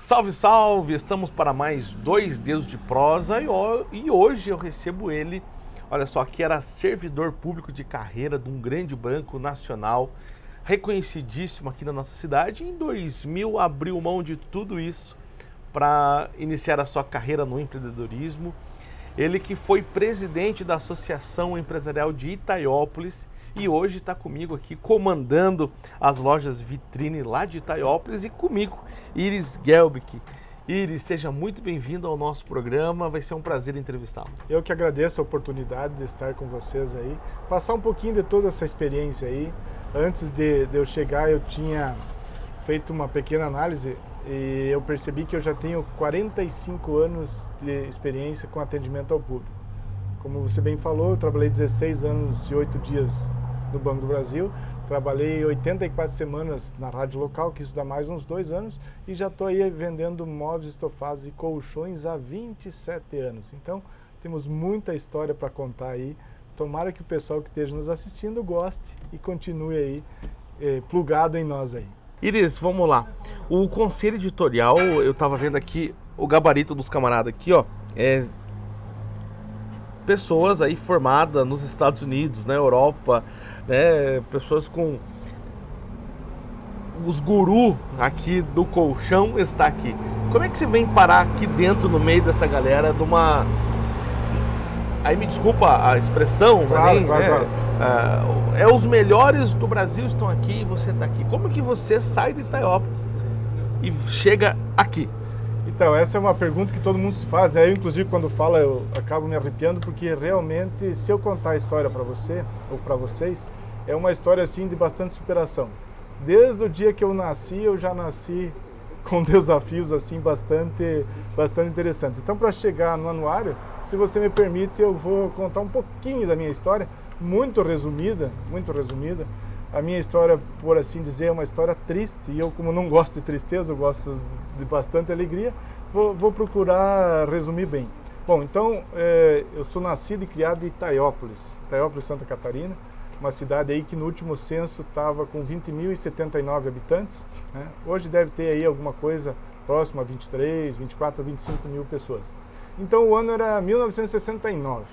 Salve, salve! Estamos para mais dois dedos de prosa e hoje eu recebo ele, olha só, que era servidor público de carreira de um grande banco nacional, reconhecidíssimo aqui na nossa cidade. Em 2000 abriu mão de tudo isso para iniciar a sua carreira no empreendedorismo. Ele que foi presidente da Associação Empresarial de Itaiópolis e hoje está comigo aqui comandando as lojas Vitrine lá de Itaiópolis e comigo Iris Gelbick. Iris, seja muito bem-vindo ao nosso programa, vai ser um prazer entrevistá-lo. Eu que agradeço a oportunidade de estar com vocês aí, passar um pouquinho de toda essa experiência aí. Antes de, de eu chegar, eu tinha feito uma pequena análise e eu percebi que eu já tenho 45 anos de experiência com atendimento ao público. Como você bem falou, eu trabalhei 16 anos e 8 dias no Banco do Brasil, trabalhei 84 semanas na rádio local, que isso dá mais uns dois anos, e já estou aí vendendo móveis estofados e colchões há 27 anos. Então, temos muita história para contar aí. Tomara que o pessoal que esteja nos assistindo goste e continue aí eh, plugado em nós aí. Iris, vamos lá. O conselho editorial, eu estava vendo aqui o gabarito dos camaradas aqui, ó, é pessoas aí formadas nos Estados Unidos, na Europa, né, pessoas com os gurus aqui do colchão está aqui. Como é que você vem parar aqui dentro, no meio dessa galera, de uma... Aí me desculpa a expressão, claro, claro, né? claro. É, é os melhores do Brasil estão aqui e você está aqui. Como que você sai de Itaiópolis e chega aqui? Então, essa é uma pergunta que todo mundo se faz. Né? Eu, inclusive, quando falo, eu acabo me arrepiando, porque realmente, se eu contar a história para você, ou para vocês, é uma história, assim, de bastante superação. Desde o dia que eu nasci, eu já nasci com desafios, assim, bastante, bastante interessantes. Então, para chegar no anuário, se você me permite, eu vou contar um pouquinho da minha história, muito resumida, muito resumida. A minha história, por assim dizer, é uma história triste, e eu, como não gosto de tristeza, eu gosto de bastante alegria, vou, vou procurar resumir bem. Bom, então, é, eu sou nascido e criado em Itaiópolis, Itaiópolis, Santa Catarina, uma cidade aí que no último censo estava com 20.079 habitantes. Né? Hoje deve ter aí alguma coisa próxima a 23, 24, 25 mil pessoas. Então o ano era 1969.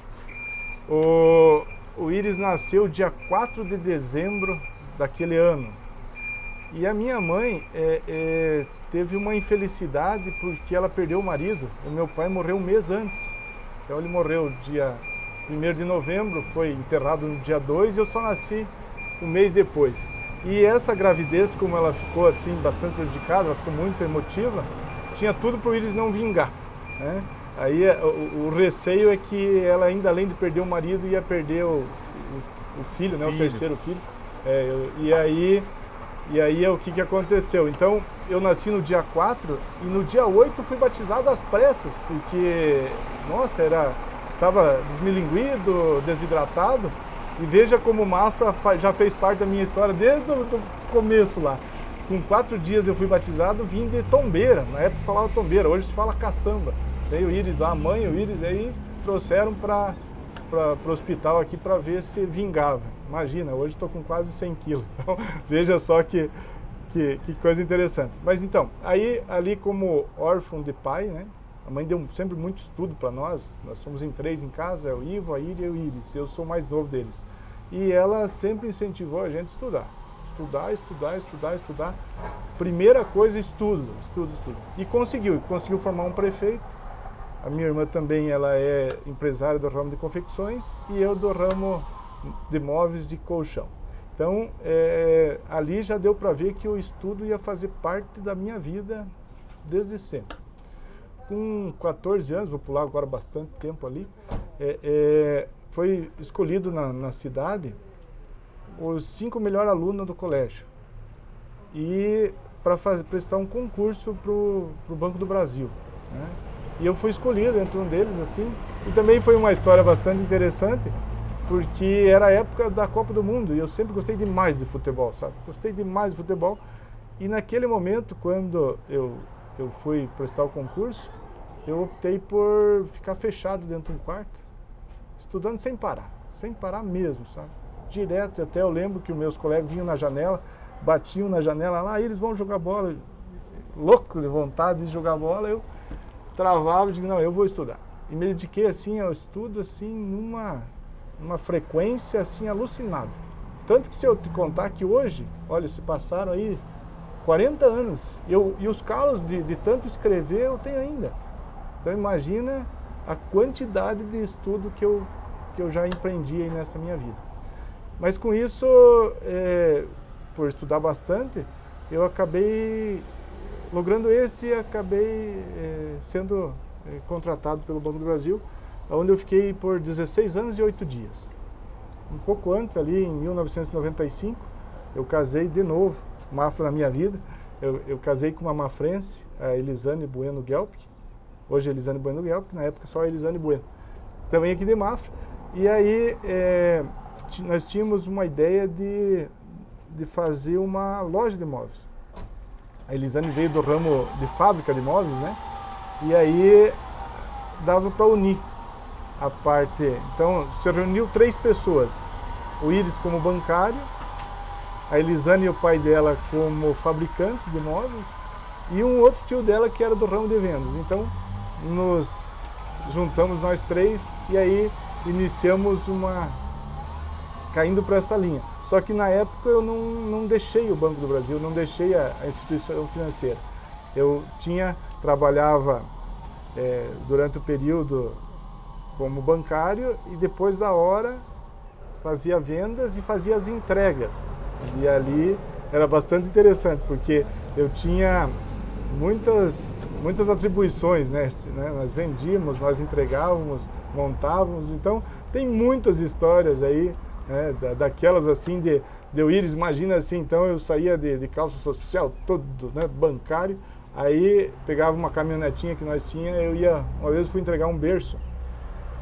O, o Iris nasceu dia 4 de dezembro daquele ano. E a minha mãe é, é, teve uma infelicidade porque ela perdeu o marido. O meu pai morreu um mês antes. Então ele morreu dia 1 de novembro, foi enterrado no dia 2 e eu só nasci um mês depois. E essa gravidez, como ela ficou assim bastante prejudicada, ela ficou muito emotiva, tinha tudo para o Iris não vingar. Né? Aí é, o, o, receio é que ela ainda além de perder o marido ia perder o, o, o filho, né? Filho. o terceiro filho. É, eu, e aí e aí é o que, que aconteceu. Então eu nasci no dia 4 e no dia 8 fui batizado às pressas, porque, nossa, era estava desmilinguido, desidratado. E veja como o Mafra já fez parte da minha história desde o começo lá. Com quatro dias eu fui batizado, vim de Tombeira. Na época falava Tombeira, hoje se fala caçamba. Veio o Íris lá, a mãe e o Íris, aí trouxeram para o hospital aqui para ver se vingava. Imagina, hoje estou com quase 100 quilos. Então, veja só que, que, que, coisa interessante. Mas então, aí ali como órfão de pai, né? A mãe deu sempre muito estudo para nós. Nós somos em três em casa, o Ivo, a Iria e o Iris. Eu sou o mais novo deles. E ela sempre incentivou a gente a estudar. Estudar, estudar, estudar, estudar. Primeira coisa, estudo, estudo, estudo. E conseguiu, conseguiu formar um prefeito a minha irmã também ela é empresária do ramo de confecções e eu do ramo de móveis de colchão. Então, é, ali já deu para ver que o estudo ia fazer parte da minha vida desde sempre. Com 14 anos, vou pular agora bastante tempo ali, é, é, foi escolhido na, na, cidade os cinco melhores alunos do colégio. E para prestar um concurso para o Banco do Brasil. Né? E eu fui escolhido entre um deles, assim. E também foi uma história bastante interessante, porque era a época da Copa do Mundo e eu sempre gostei demais de futebol, sabe? Gostei demais de futebol. E naquele momento, quando eu, eu fui prestar o concurso, eu optei por ficar fechado dentro de um quarto, estudando sem parar, sem parar mesmo, sabe? Direto, até eu lembro que os meus colegas vinham na janela, batiam na janela lá, ah, eles vão jogar bola. louco de vontade de jogar bola, eu travava e digo, não, eu vou estudar. E me dediquei assim ao estudo, assim, numa, numa frequência assim alucinada. Tanto que se eu te contar que hoje, olha, se passaram aí 40 anos, eu, e os calos de, de tanto escrever eu tenho ainda. Então imagina a quantidade de estudo que eu, que eu já empreendi aí nessa minha vida. Mas com isso, é, por estudar bastante, eu acabei logrando esse e acabei é, sendo é, contratado pelo Banco do Brasil, onde eu fiquei por 16 anos e 8 dias. Um pouco antes, ali em 1995, eu casei de novo, Mafra na minha vida. Eu, eu casei com uma mafrense, a Elisane Bueno Guelp, hoje Elisane Bueno Guelp, na época só Elisane Bueno, também aqui de Mafra. E aí é, nós tínhamos uma ideia de, de fazer uma loja de imóveis. A Elisane veio do ramo de fábrica de imóveis, né? E aí dava para unir a parte. Então, se reuniu três pessoas. O Iris como bancário, a Elisane e o pai dela como fabricantes de imóveis e um outro tio dela que era do ramo de vendas. Então, nos juntamos nós três e aí iniciamos uma... caindo para essa linha. Só que na época eu não, não deixei o Banco do Brasil, não deixei a, a instituição financeira. Eu tinha, trabalhava é, durante o período como bancário e depois da hora fazia vendas e fazia as entregas. E ali era bastante interessante, porque eu tinha muitas, muitas atribuições, né? né? Nós vendíamos, nós entregávamos, montávamos, então tem muitas histórias aí, né? da, daquelas assim de, de eu ir, imagina assim, então eu saía de, de calça social, todo né? bancário, aí pegava uma caminhonetinha que nós tinha, eu ia, uma vez fui entregar um berço,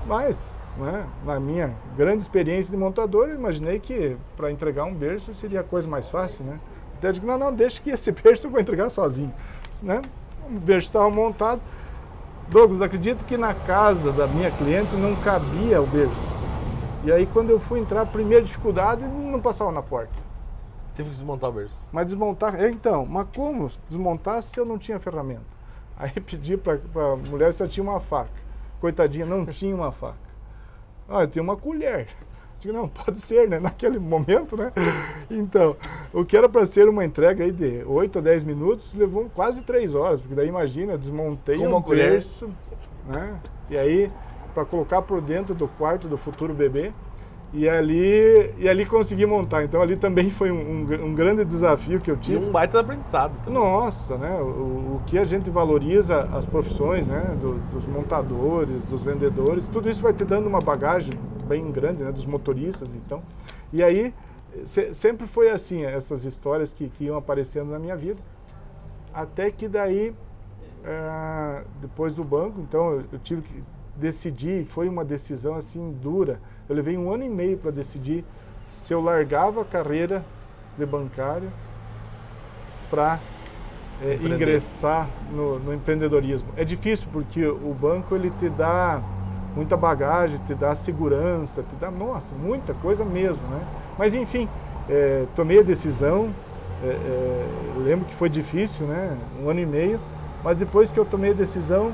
mas né, na minha grande experiência de montador, eu imaginei que para entregar um berço seria a coisa mais fácil, né? Até eu digo, não, não, deixa que esse berço eu vou entregar sozinho. Né? O berço estava montado. Douglas, acredito que na casa da minha cliente não cabia o berço. E aí quando eu fui entrar, primeira dificuldade, não passava na porta. Teve que desmontar o berço. Mas desmontar, é, então, mas como desmontar se eu não tinha ferramenta? Aí pedi para a mulher se eu tinha uma faca. Coitadinha, não tinha uma faca. Ah, eu tenho uma colher. Digo, não, pode ser, né? Naquele momento, né? Então, o que era para ser uma entrega aí de 8 a 10 minutos, levou quase 3 horas, porque daí imagina, desmontei Com uma um colher. berço, né? E aí, para colocar por dentro do quarto do futuro bebê, e ali, e ali consegui montar. Então ali também foi um, um, um grande desafio que eu E tive. um baita aprendizado também. Nossa, né? O, o que a gente valoriza as profissões, né? Do- dos montadores, dos vendedores, tudo isso vai te dando uma bagagem bem grande, né? Dos motoristas, então. E aí se- sempre foi assim essas histórias que, que iam aparecendo na minha vida, até que daí ah, depois do banco, então eu, eu tive que decidir, foi uma decisão assim dura. Eu levei um ano e meio para decidir se eu largava a carreira de bancário para Empreender. ingressar no, no empreendedorismo. É difícil porque o banco ele te dá muita bagagem, te dá segurança, te dá, nossa, muita coisa mesmo, né? Mas enfim, eh, tomei a decisão, eh, eh, eu lembro que foi difícil, né? Um ano e meio, mas depois que eu tomei a decisão,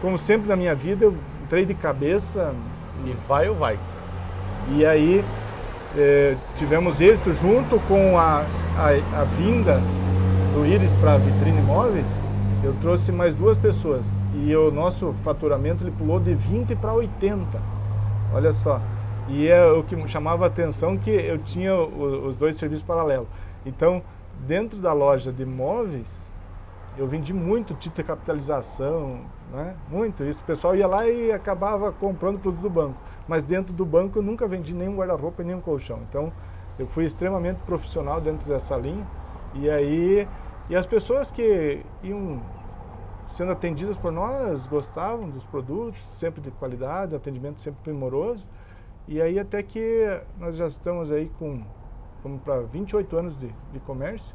como sempre na minha vida, eu entrei de cabeça E vai ou vai? e aí eh, tivemos êxito junto com a, a, a vinda do Iris para a Vitrine Imóveis, eu trouxe mais duas pessoas e o nosso faturamento ele pulou de 20 para 80. Olha só. E é o que chamava a atenção que eu tinha os dois serviços paralelos. Então, dentro da loja de imóveis, eu vendi muito título de capitalização, né? muito isso. O pessoal ia lá e acabava comprando produto do banco. Mas dentro do banco eu nunca vendi nenhum guarda-roupa e nenhum colchão. Então eu fui extremamente profissional dentro dessa linha. E aí, e as pessoas que iam sendo atendidas por nós gostavam dos produtos, sempre de qualidade, atendimento sempre primoroso. E aí até que nós já estamos aí com, vamos para 28 anos de, de comércio.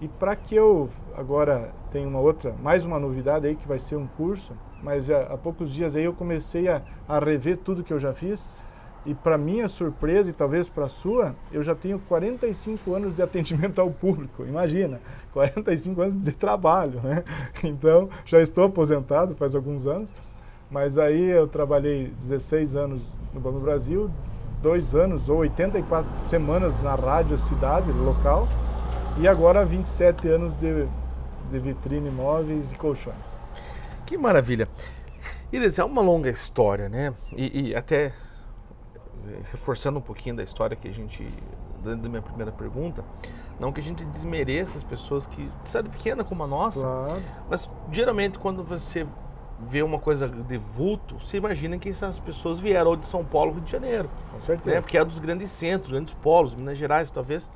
E para que eu agora tenha uma outra, mais uma novidade aí que vai ser um curso, mas há, há poucos dias aí eu comecei a, a rever tudo que eu já fiz E para minha surpresa e talvez para sua, eu já tenho 45 anos de atendimento ao público. Imagina, 45 anos de trabalho, né? Então, já estou aposentado faz alguns anos, mas aí eu trabalhei 16 anos no Banco do Brasil, dois anos ou 84 semanas na rádio cidade local e agora 27 anos de, de vitrine móveis e colchões. Que maravilha. Iris, é uma longa história, né? E, e, até eh, reforçando um pouquinho da história que a gente, da minha primeira pergunta, não que a gente desmereça as pessoas que, cidade pequena como a nossa, claro. mas geralmente quando você vê uma coisa de vulto, você imagina que essas pessoas vieram de São Paulo, Rio de Janeiro. Com certeza. Né? Porque é dos grandes centros, grandes polos, Minas Gerais talvez.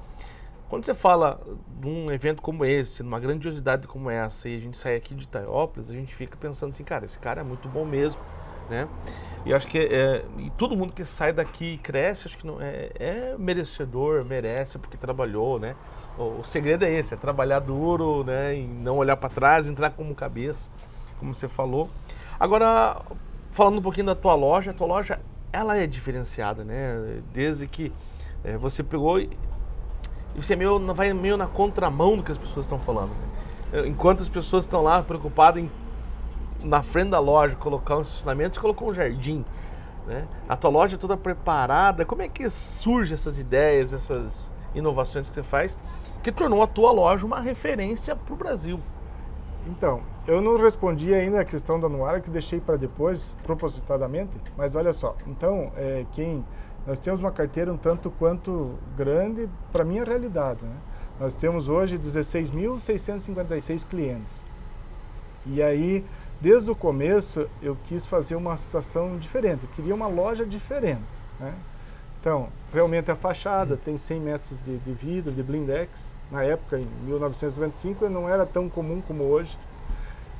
Quando você fala de um evento como esse, numa grandiosidade como essa, e a gente sai aqui de Itaiópolis, a gente fica pensando assim, cara, esse cara é muito bom mesmo, né? E acho que é, e todo mundo que sai daqui e cresce, acho que não, é, é merecedor, merece porque trabalhou, né? O, o, segredo é esse, é trabalhar duro, né? E não olhar para trás, entrar como cabeça como você falou. Agora, falando um pouquinho da tua loja, a tua loja, ela é diferenciada, né? Desde que é, você pegou e você meio, vai meio na contramão do que as pessoas estão falando. Enquanto as pessoas estão lá preocupadas em, na frente da loja, colocar um estacionamento, você colocou um jardim. Né? A tua loja é toda preparada. Como é que surgem essas ideias, essas inovações que você faz, que tornou a tua loja uma referência para o Brasil? Então, eu não respondi ainda a questão da anuária, que deixei para depois, propositadamente, mas olha só, então, é, quem, nós temos uma carteira um tanto quanto grande para a minha realidade. Né? Nós temos hoje 16.656 clientes. E aí, desde o começo, eu quis fazer uma situação diferente, eu queria uma loja diferente. Né? Então, realmente a fachada tem 100 metros de, de vidro, de blindex, na época, em 1995, não era tão comum como hoje.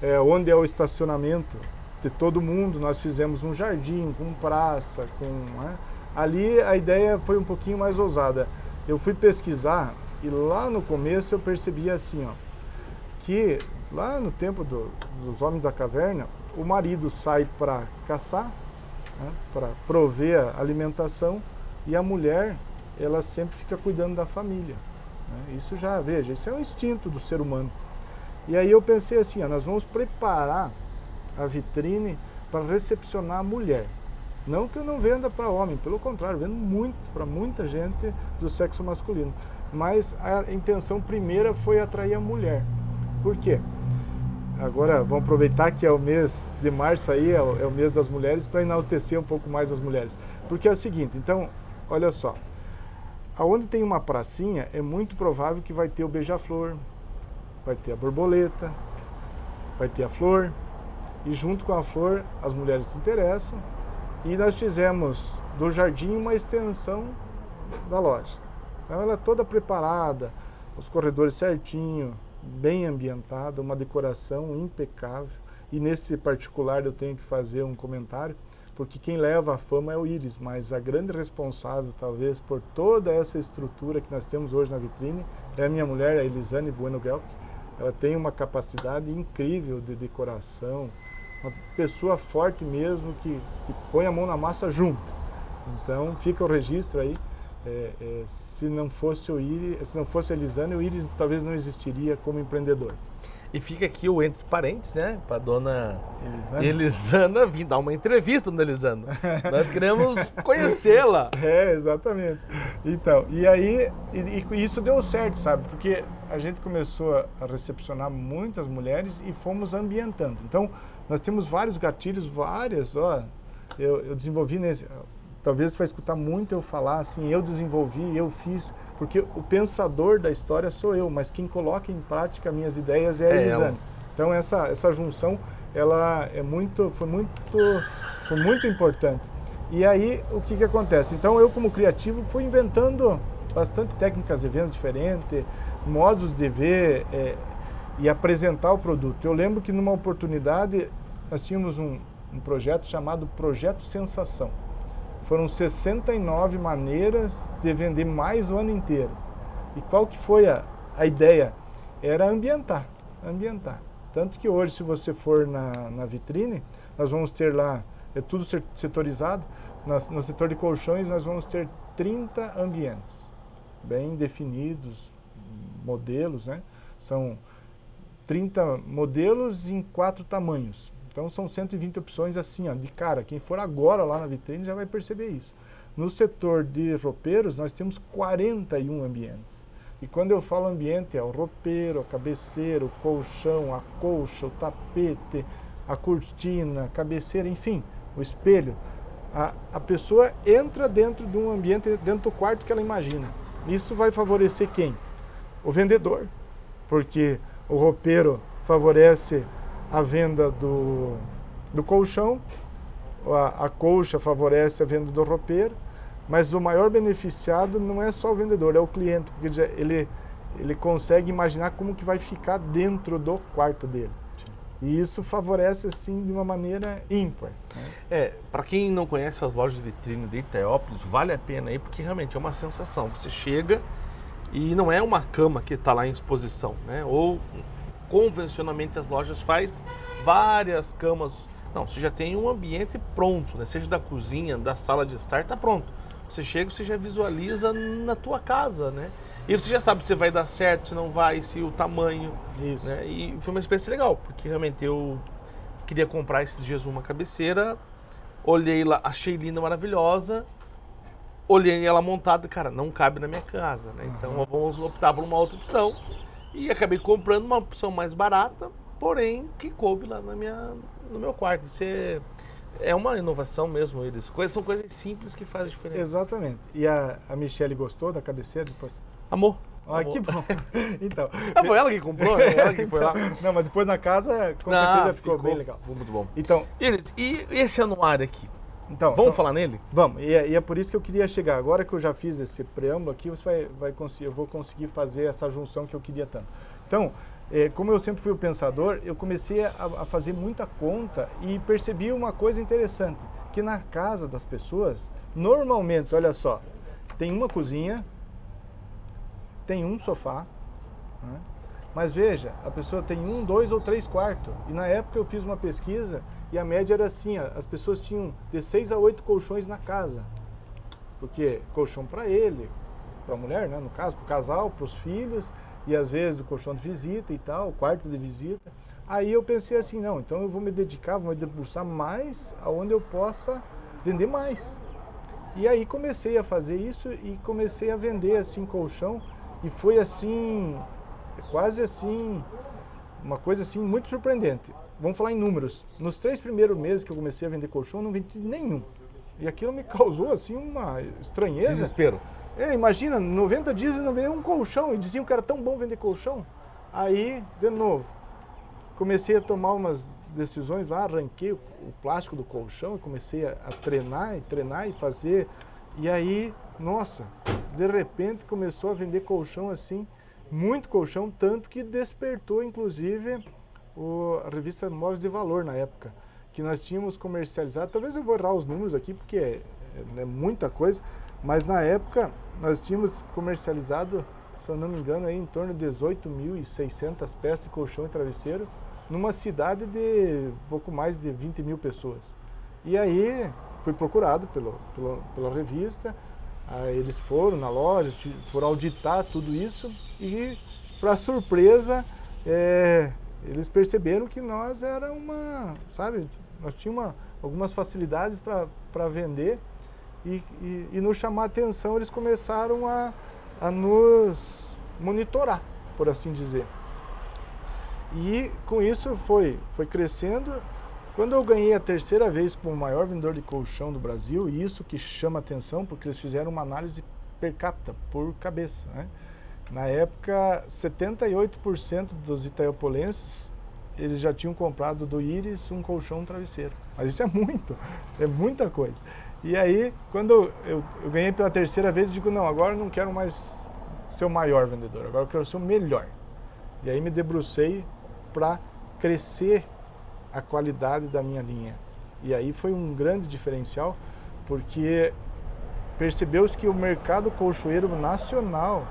É, onde é o estacionamento de todo mundo, nós fizemos um jardim com praça, com... Né? Ali a ideia foi um pouquinho mais ousada. Eu fui pesquisar e lá no começo eu percebi assim, ó, que lá no tempo do, dos homens da caverna, o marido sai para caçar, né, para prover a alimentação, e a mulher, ela sempre fica cuidando da família. Né? Isso já, veja, isso é um instinto do ser humano. E aí eu pensei assim, ó, nós vamos preparar a vitrine para recepcionar a mulher. Não que eu não venda para homem, pelo contrário, vendo muito para muita gente do sexo masculino. Mas a intenção primeira foi atrair a mulher. Por quê? Agora vamos aproveitar que é o mês de março aí, é o, é o mês das mulheres, para enaltecer um pouco mais as mulheres. Porque é o seguinte, então, olha só, Aonde tem uma pracinha, é muito provável que vai ter o beija-flor, vai ter a borboleta, vai ter a flor, e junto com a flor as mulheres se interessam, e nós fizemos do jardim uma extensão da loja. Então ela é toda preparada, os corredores certinho, bem ambientada, uma decoração impecável, e nesse particular eu tenho que fazer um comentário, porque quem leva a fama é o Íris, mas a grande responsável, talvez, por toda essa estrutura que nós temos hoje na vitrine é a minha mulher, a Elisane Bueno Gelk. Ela tem uma capacidade incrível de decoração, uma pessoa forte mesmo que, que põe a mão na massa junto. Então fica o registro aí. É, é, se não fosse o Iris, se não fosse a Elisane, o Iris talvez não existiria como empreendedor. E fica aqui o entre parentes, né? Para dona Elisana. Elisana vir dar uma entrevista, dona Elisana. Nós queremos conhecê-la. É, exatamente. Então, e aí, e, e isso deu certo, sabe? Porque a gente começou a recepcionar muitas mulheres e fomos ambientando. Então, nós temos vários gatilhos, várias, ó. Eu, eu desenvolvi nesse. Talvez você vai escutar muito eu falar assim, eu desenvolvi, eu fiz porque o pensador da história sou eu, mas quem coloca em prática minhas ideias é a é Elisane. Então essa, essa junção ela é muito, foi, muito, foi muito importante. E aí o que, que acontece? Então eu como criativo fui inventando bastante técnicas de venda diferentes, modos de ver é, e apresentar o produto. Eu lembro que numa oportunidade nós tínhamos um, um projeto chamado Projeto Sensação foram 69 maneiras de vender mais o ano inteiro. E qual que foi a, a ideia? Era ambientar, ambientar. Tanto que hoje, se você for na, na vitrine, nós vamos ter lá, é tudo setorizado, no setor de colchões nós vamos ter 30 ambientes bem definidos, modelos, né? São 30 modelos em quatro tamanhos. Então são 120 opções assim, ó, de cara. Quem for agora lá na vitrine já vai perceber isso. No setor de roupeiros, nós temos 41 ambientes. E quando eu falo ambiente, é o roupeiro, a cabeceira, o colchão, a colcha, o tapete, a cortina, a cabeceira, enfim, o espelho. A, a pessoa entra dentro de um ambiente, dentro do quarto que ela imagina. Isso vai favorecer quem? O vendedor, porque o roupeiro favorece a venda do, do colchão, a, a colcha favorece a venda do roupeiro, mas o maior beneficiado não é só o vendedor, é o cliente, porque ele, ele consegue imaginar como que vai ficar dentro do quarto dele. E isso favorece, assim, de uma maneira ímpar. Né? É, para quem não conhece as lojas de vitrine de Itaópolis, vale a pena aí, porque realmente é uma sensação. Você chega e não é uma cama que está lá em exposição, né? Ou convencionalmente as lojas faz várias camas. Não, você já tem um ambiente pronto, né? Seja da cozinha, da sala de estar, está pronto. Você chega, você já visualiza na tua casa, né? E você já sabe se vai dar certo, se não vai, se o tamanho. Isso. Né? E foi uma experiência legal, porque realmente eu queria comprar esses dias uma cabeceira, olhei lá, achei linda, maravilhosa, olhei ela montada, cara, não cabe na minha casa, né? Então vamos optar por uma outra opção. E acabei comprando uma opção mais barata, porém que coube lá na minha, no meu quarto. Isso é, é uma inovação mesmo, eles. Coisas, são coisas simples que fazem diferença. Exatamente. E a, a Michelle gostou da cabeceira depois? Amor. Ah, que bom. então. Ah, foi ela que comprou? Né? Ela que foi lá. Não, mas depois na casa, com não, certeza ficou, ficou, bem legal. Ficou muito bom. Então. E, e esse anuário aqui? Então, vamos então, falar nele? Vamos, e é, e é, por isso que eu queria chegar. Agora que eu já fiz esse preâmbulo aqui, você vai, vai conseguir, eu vou conseguir fazer essa junção que eu queria tanto. Então, é, como eu sempre fui o pensador, eu comecei a, a, fazer muita conta e percebi uma coisa interessante, que na casa das pessoas, normalmente, olha só, tem uma cozinha, tem um sofá, né? Mas veja, a pessoa tem um, dois ou três quartos. E na época eu fiz uma pesquisa e a média era assim, as pessoas tinham de seis a oito colchões na casa. Porque colchão para ele, para a mulher, né, no caso, para o casal, para os filhos, e às vezes o colchão de visita e tal, o quarto de visita. Aí eu pensei assim, não, então eu vou me dedicar, vou me debruçar mais aonde eu possa vender mais. E aí comecei a fazer isso e comecei a vender assim colchão e foi assim, quase assim, uma coisa assim muito surpreendente. Vamos falar em números. Nos três primeiros meses que eu comecei a vender colchão, eu não vendi nenhum. E aquilo me causou assim uma estranheza. Desespero. É, imagina, 90 dias e não veio um colchão. E diziam que era tão bom vender colchão. Aí, de novo, comecei a tomar umas decisões lá, arranquei o, o plástico do colchão e comecei a, a, treinar e treinar e fazer. E aí, nossa, de repente começou a vender colchão assim, muito colchão, tanto que despertou inclusive o, a revista Móveis de Valor na época, que nós tínhamos comercializado, talvez eu vou errar os números aqui porque é, é, é muita coisa, mas na época nós tínhamos comercializado, se eu não me engano, aí, em torno de 18.600 peças de colchão e travesseiro, numa cidade de pouco mais de 20 mil pessoas. E aí fui procurado pelo, pelo pela revista, aí eles foram na loja, foram auditar tudo isso e, para surpresa, é, eles perceberam que nós era uma, sabe, nós tínhamos uma, algumas facilidades para vender e, e, e nos chamar a atenção, eles começaram a, a nos monitorar, por assim dizer. E com isso foi, foi crescendo. Quando eu ganhei a terceira vez como maior vendedor de colchão do Brasil, e isso que chama atenção, porque eles fizeram uma análise per capita, por cabeça. Né? Na época, 78% dos itaiopolenses eles já tinham comprado do Iris um colchão um travesseiro. Mas isso é muito, é muita coisa. E aí, quando eu, eu, ganhei pela terceira vez, eu digo, não, agora eu não quero mais ser o maior vendedor, agora eu quero ser o melhor. E aí me debrucei para crescer a qualidade da minha linha. E aí foi um grande diferencial, porque percebeu-se que o mercado colchoeiro nacional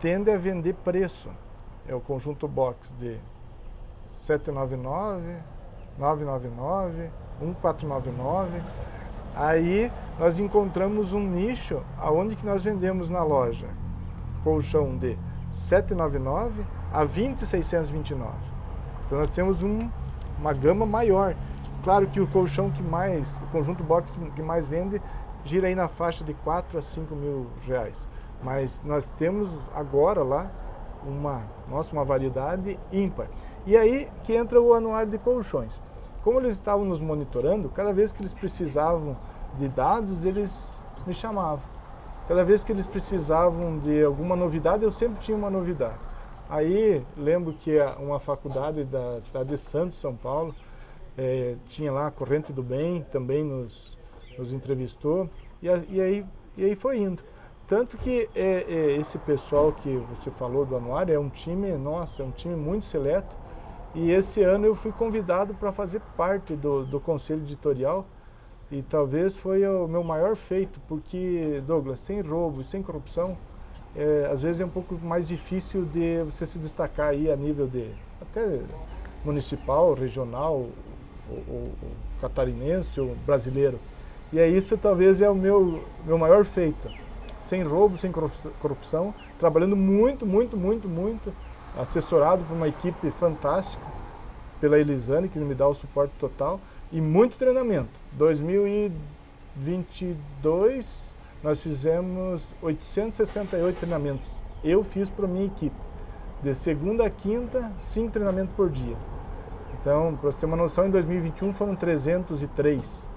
tende a vender preço. É o conjunto box de 799, 999, 1499 Aí nós encontramos um nicho aonde que nós vendemos na loja colchão de 799 a 20,629. Então nós temos um, uma gama maior. Claro que o colchão que mais, o conjunto box que mais vende, gira aí na faixa de 4 a 5 mil reais. Mas nós temos agora lá uma, nossa, uma variedade ímpar. E aí que entra o anuário de colchões. Como eles estavam nos monitorando, cada vez que eles precisavam de dados, eles me chamavam. Cada vez que eles precisavam de alguma novidade, eu sempre tinha uma novidade. Aí, lembro que uma faculdade da cidade de Santos, São Paulo, é, tinha lá a Corrente do Bem, também nos, nos entrevistou, e, e, aí, e aí foi indo. Tanto que é, é, esse pessoal que você falou do anuário é um time, nossa, é um time muito seleto, e esse ano eu fui convidado para fazer parte do, do conselho editorial e talvez foi o meu maior feito, porque, Douglas, sem roubo sem corrupção, é, às vezes é um pouco mais difícil de você se destacar aí a nível de até municipal, regional, ou, ou, ou catarinense ou brasileiro. E é isso talvez é o meu, meu maior feito. Sem roubo, sem corrupção, trabalhando muito, muito, muito, muito assessorado por uma equipe fantástica, pela Elisane, que me dá o suporte total, e muito treinamento. 2022, nós fizemos 868 treinamentos. Eu fiz para minha equipe. De segunda a quinta, cinco treinamentos por dia. Então, para você ter uma noção, em 2021 foram 303.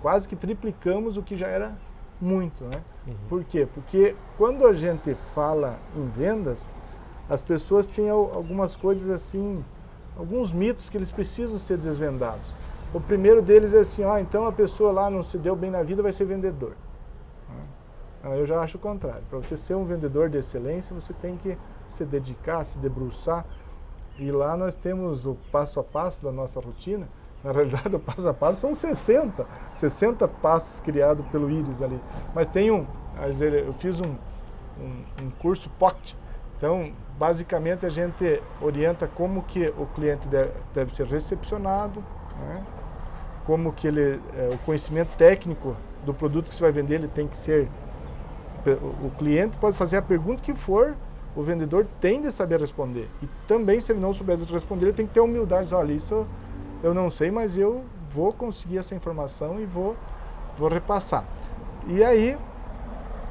Quase que triplicamos o que já era muito, né? Uhum. Por quê? Porque quando a gente fala em vendas, as pessoas têm algumas coisas assim, alguns mitos que eles precisam ser desvendados. O primeiro deles é assim, ah, então a pessoa lá não se deu bem na vida, vai ser vendedor. Eu já acho o contrário. Para você ser um vendedor de excelência, você tem que se dedicar, se debruçar. E lá nós temos o passo a passo da nossa rotina. Na realidade, o passo a passo são 60. 60 passos criados pelo Iris ali. Mas tem um, eu fiz um, um, um curso POCT, então, basicamente, a gente orienta como que o cliente deve, ser recepcionado, né? como que ele, é, o conhecimento técnico do produto que você vai vender, ele tem que ser... O cliente pode fazer a pergunta que for, o vendedor tem de saber responder. E também, se ele não souber responder, ele tem que ter humildade. Olha, isso eu não sei, mas eu vou conseguir essa informação e vou, vou repassar. E aí,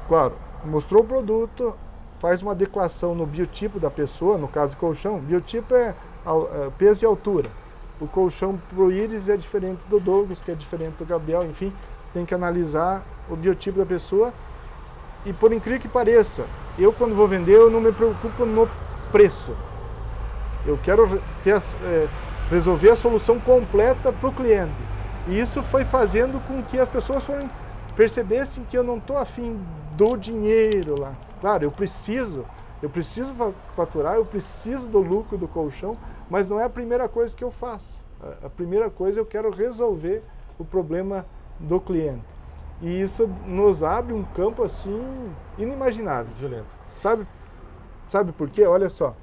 claro, mostrou o produto, faz uma adequação no biotipo da pessoa, no caso colchão, biotipo é, é peso e altura. O colchão para o íris é diferente do Douglas, que é diferente do Gabriel, enfim, tem que analisar o biotipo da pessoa. E por incrível que pareça, eu quando vou vender, eu não me preocupo no preço. Eu quero ter, é, resolver a solução completa para o cliente. E isso foi fazendo com que as pessoas foram, percebessem que eu não estou afim do dinheiro lá. Claro, eu preciso, eu preciso faturar, eu preciso do lucro do colchão, mas não é a primeira coisa que eu faço. A primeira coisa eu quero resolver o problema do cliente. E isso nos abre um campo assim inimaginável. Violento. Sabe, sabe por quê? Olha só.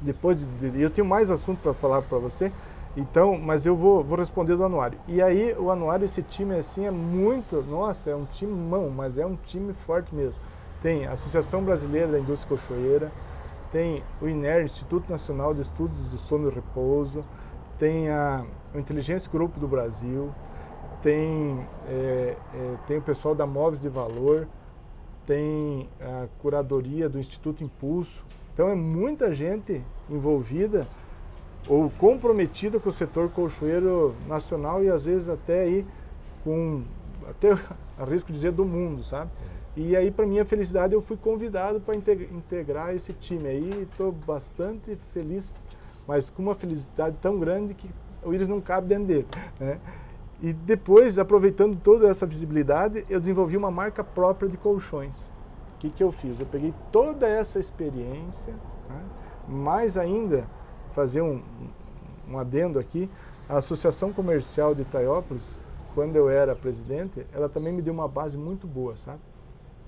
Depois de, eu tenho mais assunto para falar para você, então, mas eu vou, vou responder do anuário. E aí o anuário, esse time assim é muito, nossa, é um time mão, mas é um time forte mesmo. Tem a Associação Brasileira da Indústria Cochoeira, tem o INER, Instituto Nacional de Estudos do Sono e Repouso, tem a, o Inteligência Grupo do Brasil, tem, é, é, tem o pessoal da Móveis de Valor, tem a curadoria do Instituto Impulso. Então é muita gente envolvida ou comprometida com o setor colchoeiro nacional e às vezes até aí com, até arrisco dizer, do mundo, sabe? E aí, para minha felicidade, eu fui convidado para integrar esse time aí. Estou bastante feliz, mas com uma felicidade tão grande que o Iris não cabe dentro dele. Né? E depois, aproveitando toda essa visibilidade, eu desenvolvi uma marca própria de colchões. O que, que eu fiz? Eu peguei toda essa experiência, né? mais ainda, fazer um, um adendo aqui, a Associação Comercial de Itaiópolis, quando eu era presidente, ela também me deu uma base muito boa, sabe?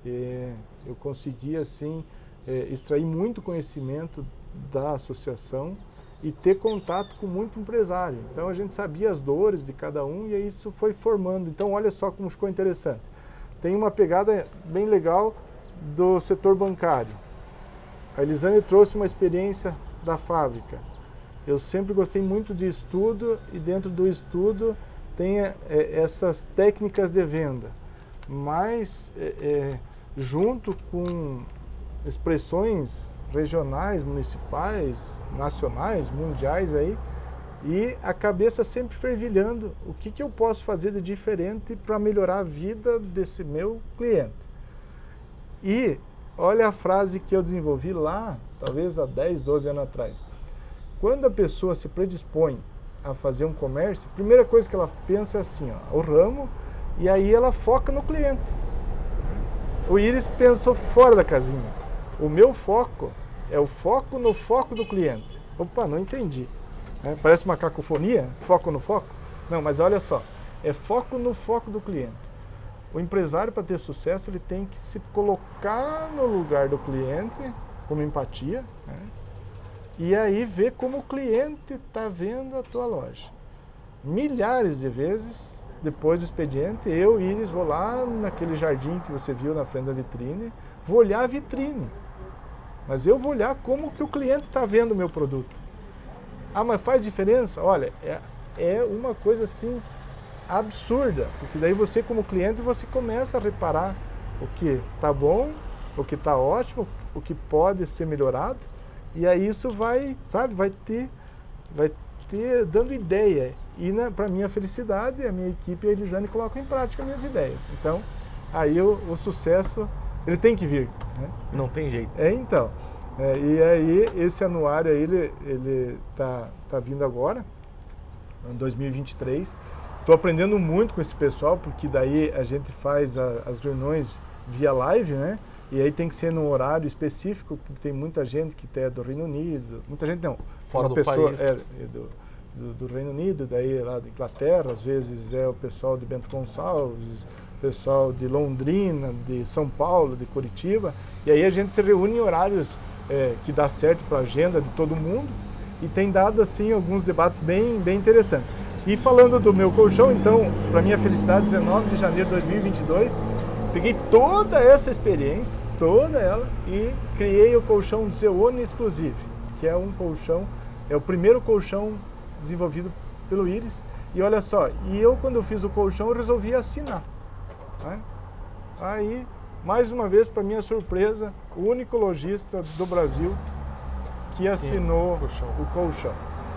é, eu consegui assim é, extrair muito conhecimento da associação e ter contato com muito empresário. Então a gente sabia as dores de cada um e isso foi formando. Então olha só como ficou interessante. Tem uma pegada bem legal do setor bancário. A Elisane trouxe uma experiência da fábrica. Eu sempre gostei muito de estudo e dentro do estudo tem é, essas técnicas de venda. Mas é, é, junto com expressões regionais, municipais, nacionais, mundiais aí, e a cabeça sempre fervilhando o que, que eu posso fazer de diferente para melhorar a vida desse meu cliente. E olha a frase que eu desenvolvi lá, talvez há 10, 12 anos atrás. Quando a pessoa se predispõe a fazer um comércio, a primeira coisa que ela pensa é assim, ó, o ramo, e aí ela foca no cliente. O Iris pensou fora da casinha. O meu foco é o foco no foco do cliente. Opa, não entendi. É, parece uma cacofonia, foco no foco. Não, mas olha só, é foco no foco do cliente. O empresário, para ter sucesso, ele tem que se colocar no lugar do cliente, como empatia, né? e aí ver como o cliente está vendo a tua loja. Milhares de vezes, depois do expediente, eu, Iris, vou lá naquele jardim que você viu na frente da vitrine, vou olhar a vitrine. Mas eu vou olhar como que o cliente está vendo o meu produto. Ah, mas faz diferença? Olha, é, é uma coisa assim absurda, porque daí você como cliente você começa a reparar o que está bom, o que está ótimo, o que pode ser melhorado, e aí isso vai, sabe, vai ter, vai ter dando ideia. E né, para minha felicidade, a minha equipe e a Elisane colocam em prática minhas ideias. Então, aí o, o sucesso ele tem que vir. Né? Não tem jeito. É, então. É, e aí, esse anuário aí, ele, ele tá, tá vindo agora, em 2023. Estou aprendendo muito com esse pessoal, porque daí a gente faz a, as reuniões via live, né? E aí tem que ser num horário específico, porque tem muita gente que é do Reino Unido, muita gente não. Fora do pessoa, país. É, do, do, do, Reino Unido, daí lá da Inglaterra, às vezes é o pessoal de Bento Gonçalves, pessoal de Londrina, de São Paulo, de Curitiba, e aí a gente se reúne em horários é, que dá certo para a agenda de todo mundo e tem dado assim alguns debates bem, bem interessantes. E falando do meu colchão, então, para minha felicidade, 19 de janeiro de 2022, peguei toda essa experiência, toda ela, e criei o colchão Zeone Exclusive, que é um colchão, é o primeiro colchão desenvolvido pelo Iris. E olha só, e eu quando eu fiz o colchão eu resolvi assinar. Né? Aí, mais uma vez, para minha surpresa, o único lojista do Brasil que assinou Sim, o colchão.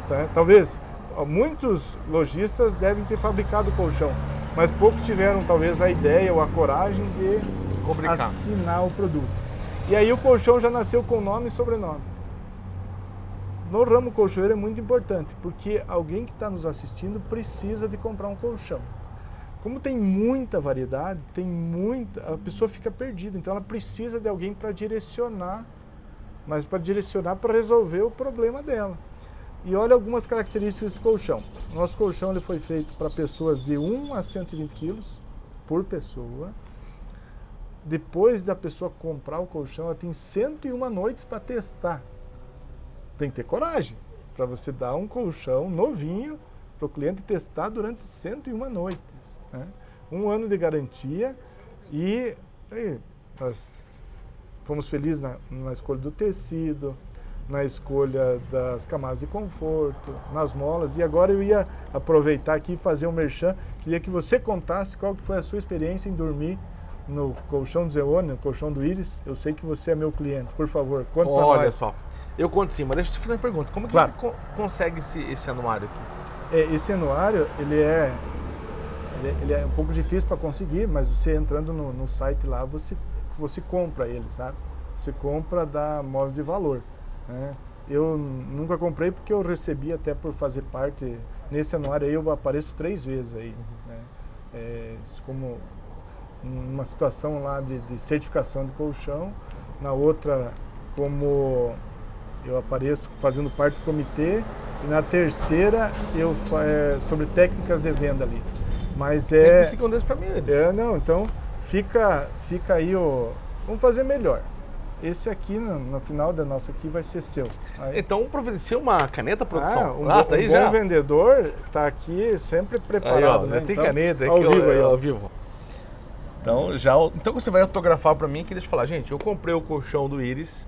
Tá? Talvez muitos lojistas devem ter fabricado o colchão, mas poucos tiveram talvez a ideia ou a coragem de Fabricar. assinar o produto. E aí o colchão já nasceu com nome e sobrenome. No ramo colchoeiro é muito importante, porque alguém que está nos assistindo precisa de comprar um colchão. Como tem muita variedade, tem muita, a pessoa fica perdida, então ela precisa de alguém para direcionar, mas para direcionar para resolver o problema dela. E olha algumas características desse colchão. Nosso colchão ele foi feito para pessoas de 1 a 120 quilos por pessoa. Depois da pessoa comprar o colchão, ela tem 101 noites para testar. Tem que ter coragem para você dar um colchão novinho para o cliente testar durante 101 noites. Né? Um ano de garantia e nós fomos felizes na, na escolha do tecido, na escolha das camadas de conforto, nas molas. E agora eu ia aproveitar aqui e fazer um merchan. Queria que você contasse qual que foi a sua experiência em dormir no colchão do Zeone, no colchão do Iris. Eu sei que você é meu cliente. Por favor, conta Olha Olha só, eu conto sim, mas deixa eu te fazer uma pergunta. Como que claro. você co consegue esse, esse anuário aqui? É, esse anuário, ele é ele, ele é um pouco difícil para conseguir, mas você entrando no, no, site lá, você, você compra ele, sabe? Você compra da Móveis de Valor. Né? Eu nunca comprei porque eu recebi até por fazer parte, nesse anuário aí eu apareço três vezes aí. Né? É, como uma situação lá de, de certificação de colchão, na outra como eu apareço fazendo parte do comitê, e na terceira eu é, sobre técnicas de venda ali. Mas é. Tem um desse pra mim, eles. É, não, então fica, fica aí o. Vamos fazer melhor. esse aqui, no, no, final da nossa aqui, vai ser seu. Aí... Então providencia uma caneta, produção. Ah, um, ah, tá aí um já. bom vendedor está aqui sempre preparado. Aí, ó, né? Tem então, caneta aqui, ao vivo, aí, ao vivo. Então, já, então você vai autografar para mim aqui, deixa eu falar, gente, eu comprei o colchão do Iris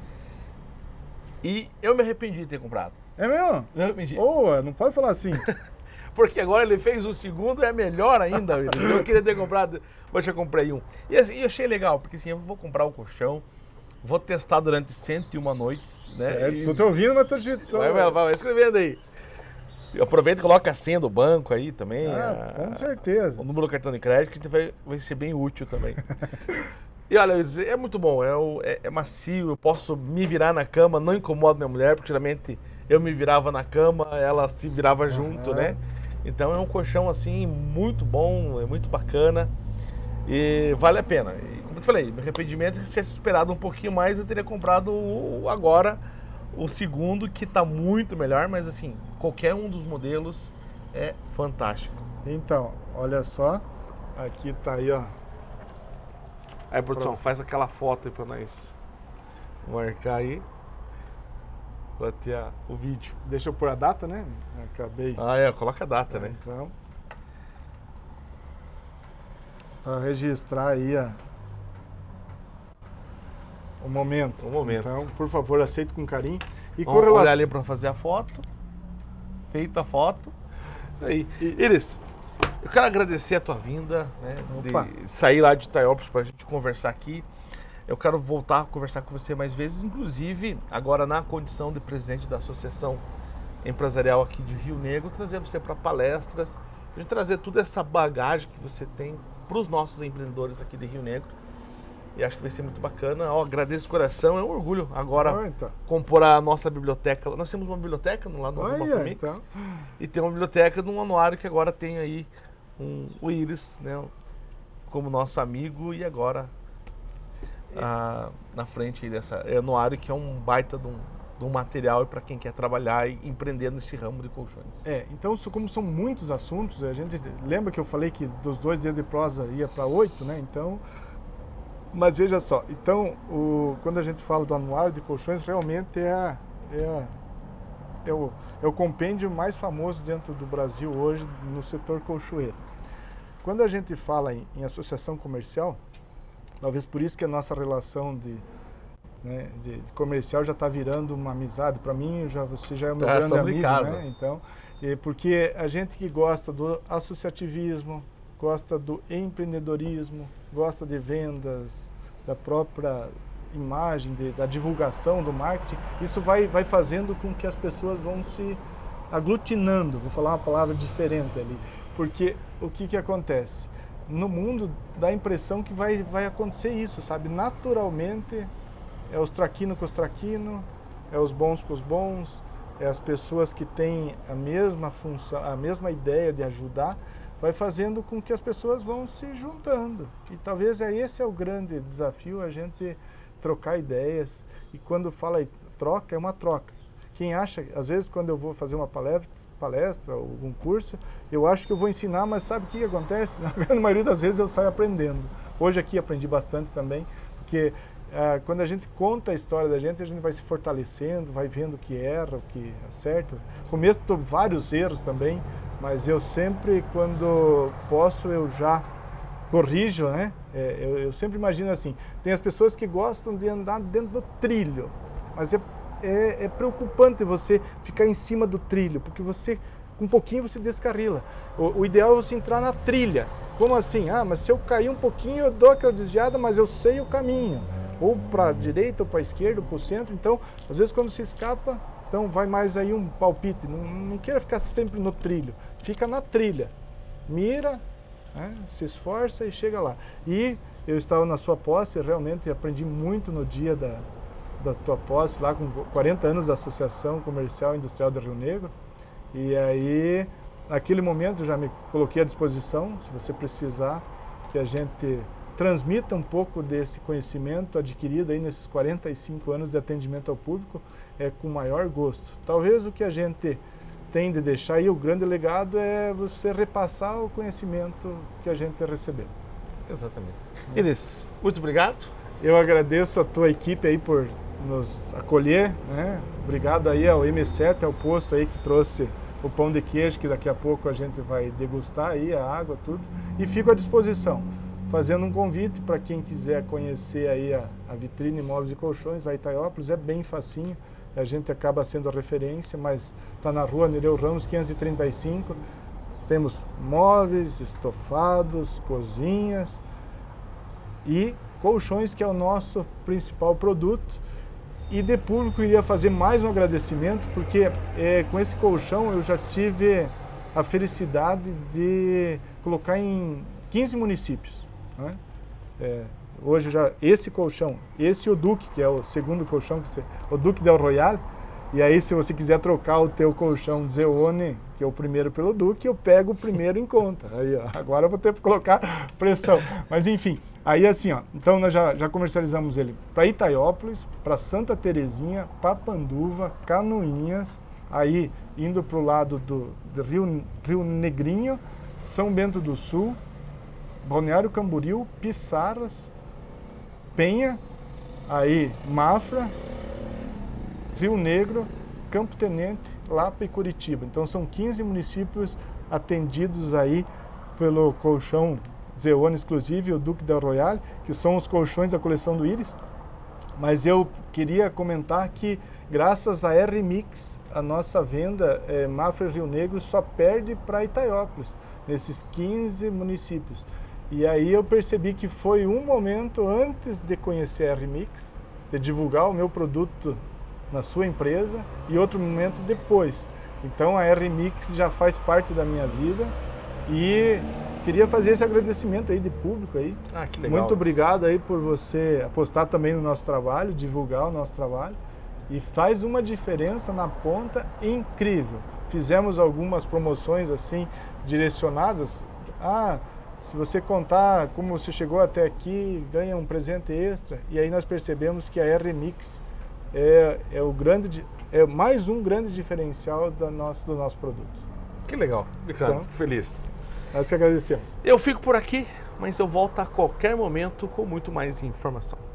e eu me arrependi de ter comprado. É mesmo? Me arrependi. Oh, não pode falar assim. Porque agora ele fez o segundo, é melhor ainda. Eu queria ter comprado, mas já comprei um. E assim, eu achei legal, porque assim, eu vou comprar o colchão, vou testar durante 101 noites, né? Certo, e... tô te ouvindo, mas tô digitando. Vai, vai, vai escrevendo aí. Aproveita e coloca a senha do banco aí também. Ah, a, com certeza. O número do cartão de crédito que vai, vai ser bem útil também. e olha, é muito bom, é, é, é, macio, eu posso me virar na cama, não incomodo minha mulher, porque geralmente eu me virava na cama, ela se virava junto, né? Então é um colchão assim muito bom, é muito bacana e vale a pena. E como eu te falei, meu arrependimento é que se tivesse esperado um pouquinho mais, eu teria comprado agora o segundo, que está muito melhor, mas assim, qualquer um dos modelos é fantástico. Então, olha só, aqui está aí, ó. Aí, produção, Pronto. faz aquela foto aí para nós marcar aí. Pra ter a, o vídeo. Deixa eu pôr a data, né? Acabei. Ah, é, coloca a data, é, né? Então. Para registrar aí a, o momento. O momento. Então, por favor, aceite com carinho. E Vamos com relação... olhar ali para fazer a foto. Feita a foto. Isso aí. E... Iris, eu quero agradecer a tua vinda, né? De sair lá de Itaiópolis para a gente conversar aqui. Eu quero voltar a conversar com você mais vezes, inclusive agora na condição de presidente da Associação Empresarial aqui de Rio Negro, trazer você para palestras, gente trazer toda essa bagagem que você tem para os nossos empreendedores aqui de Rio Negro e acho que vai ser muito bacana. Eu agradeço o coração, é um orgulho agora então. compor a nossa biblioteca. Nós temos uma biblioteca lá no Roma então. e tem uma biblioteca no anuário que agora tem aí um, o Iris, né, como nosso amigo e agora na frente dessa é anuário que é um baita de um, de um material para quem quer trabalhar e empreender nesse ramo de colchões. É, então como são muitos assuntos, a gente lembra que eu falei que dos dois dias de prosa ia para oito, né? Então mas veja só, então, o, quando a gente fala do anuário de colchões, realmente é, é, é, o, é o compêndio mais famoso dentro do Brasil hoje no setor colchoeiro. Quando a gente fala em, em associação comercial, talvez por isso que a nossa relação de, né, de comercial já está virando uma amizade. Para mim, já, você já é meu grande amigo, né? Então, é porque a gente que gosta do associativismo, gosta do empreendedorismo, gosta de vendas, da própria imagem, de, da divulgação, do marketing, isso vai, vai fazendo com que as pessoas vão se aglutinando, vou falar uma palavra diferente ali, porque o que, que acontece? No mundo dá a impressão que vai, vai acontecer isso, sabe? Naturalmente é os traquinos com os traquinos, é os bons com os bons, é as pessoas que têm a mesma função, a mesma ideia de ajudar, vai fazendo com que as pessoas vão se juntando. E talvez é esse é o grande desafio, a gente trocar ideias. E quando fala troca, é uma troca. Quem acha, às vezes quando eu vou fazer uma palestra, palestra ou algum curso, eu acho que eu vou ensinar, mas sabe o que acontece? Na grande maioria das vezes eu saio aprendendo. Hoje aqui aprendi bastante também, porque ah, quando a gente conta a história da gente, a gente vai se fortalecendo, vai vendo o que erra, o que acerta. Cometo vários erros também, mas eu sempre, quando posso, eu já corrijo, né? É, eu, eu, sempre imagino assim, tem as pessoas que gostam de andar dentro do trilho, mas é, é, é preocupante você ficar em cima do trilho, porque você, um pouquinho você descarrila. O, o, ideal é você entrar na trilha. Como assim? Ah, mas se eu cair um pouquinho, eu dou aquela desviada, mas eu sei o caminho. Ou para a direita, ou para a esquerda, ou para o centro. Então, às vezes quando se escapa, então vai mais aí um palpite, não, não queira ficar sempre no trilho, fica na trilha, mira, né, se esforça e chega lá. E eu estava na sua posse, realmente aprendi muito no dia da, da tua posse, lá com 40 anos da Associação Comercial e Industrial do Rio Negro. E aí, naquele momento, eu já me coloquei à disposição, se você precisar, que a gente transmita um pouco desse conhecimento adquirido aí nesses 45 anos de atendimento ao público é com maior gosto. Talvez o que a gente tem de deixar aí, o grande legado é você repassar o conhecimento que a gente recebeu. Exatamente. Iris, muito obrigado. Eu agradeço a tua equipe aí por nos acolher, né? Obrigado aí ao M7, ao posto aí que trouxe o pão de queijo, que daqui a pouco a gente vai degustar aí, a água, tudo. E fico à disposição, fazendo um convite para quem quiser conhecer aí a, a vitrine Móveis e Colchões da Itaiópolis, é bem facinho, a gente acaba sendo a referência, mas está na rua Nereu Ramos 535, temos móveis, estofados, cozinhas e colchões, que é o nosso principal produto. E de público iria fazer mais um agradecimento, porque é, com esse colchão eu já tive a felicidade de colocar em 15 municípios. Né? É, hoje já esse colchão, esse o Duque, que é o segundo colchão, que você, o Duque Del Royale, e aí se você quiser trocar o teu colchão Zeone, que é o primeiro pelo Duque, eu pego o primeiro em conta. Aí, ó, agora eu vou ter que colocar pressão. Mas enfim, Aí assim, ó, então nós já, já comercializamos ele para Itaiópolis, para Santa Terezinha, Papanduva, Canoinhas, aí indo para o lado do, do, Rio, Rio Negrinho, São Bento do Sul, Balneário Camboriú, Pissaras, Penha, aí Mafra, Rio Negro, Campo Tenente, Lapa e Curitiba. Então são 15 municípios atendidos aí pelo colchão Zeone Exclusive e o Duque Del Royale, que são os colchões da coleção do Iris. Mas eu queria comentar que, graças a R-Mix, a nossa venda é, Mafra Rio Negro só perde para Itaiópolis, nesses 15 municípios. E aí eu percebi que foi um momento antes de conhecer a R-Mix, de divulgar o meu produto na sua empresa, e outro momento depois. Então a R-Mix já faz parte da minha vida e queria fazer esse agradecimento aí de público aí. Ah, que legal. Muito obrigado aí por você apostar também no nosso trabalho, divulgar o nosso trabalho. E faz uma diferença na ponta incrível. Fizemos algumas promoções assim, direcionadas. Ah, se você contar como você chegou até aqui, ganha um presente extra. E aí nós percebemos que a R-Mix é, é, o grande, é mais um grande diferencial do nosso, do nosso produto. Que legal, Ricardo, então, fico feliz. Nós que agradecemos. Eu fico por aqui, mas eu volto a qualquer momento com muito mais informação.